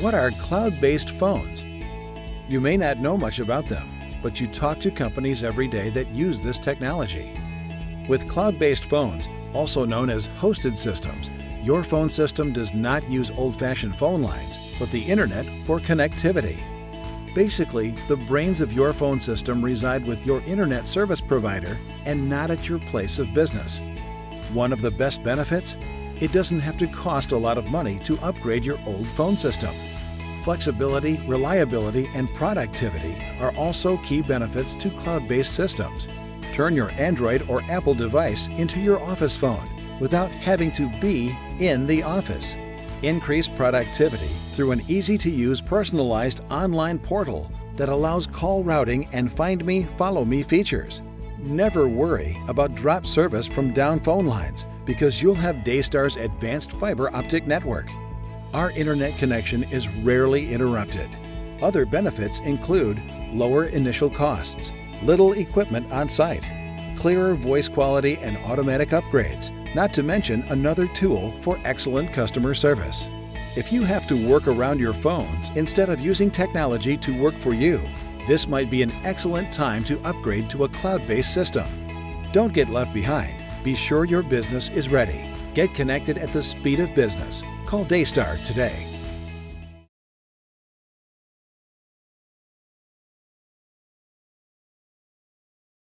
What are cloud-based phones? You may not know much about them, but you talk to companies every day that use this technology. With cloud-based phones, also known as hosted systems, your phone system does not use old-fashioned phone lines, but the internet for connectivity. Basically, the brains of your phone system reside with your internet service provider and not at your place of business. One of the best benefits? It doesn't have to cost a lot of money to upgrade your old phone system. Flexibility, reliability, and productivity are also key benefits to cloud-based systems. Turn your Android or Apple device into your office phone without having to be in the office. Increase productivity through an easy-to-use personalized online portal that allows call routing and Find Me, Follow Me features. Never worry about drop service from down phone lines because you'll have Daystar's advanced fiber optic network. Our internet connection is rarely interrupted. Other benefits include lower initial costs, little equipment on site, clearer voice quality and automatic upgrades, not to mention another tool for excellent customer service. If you have to work around your phones instead of using technology to work for you, this might be an excellent time to upgrade to a cloud-based system. Don't get left behind. Be sure your business is ready. Get connected at the speed of business. Call Daystar today.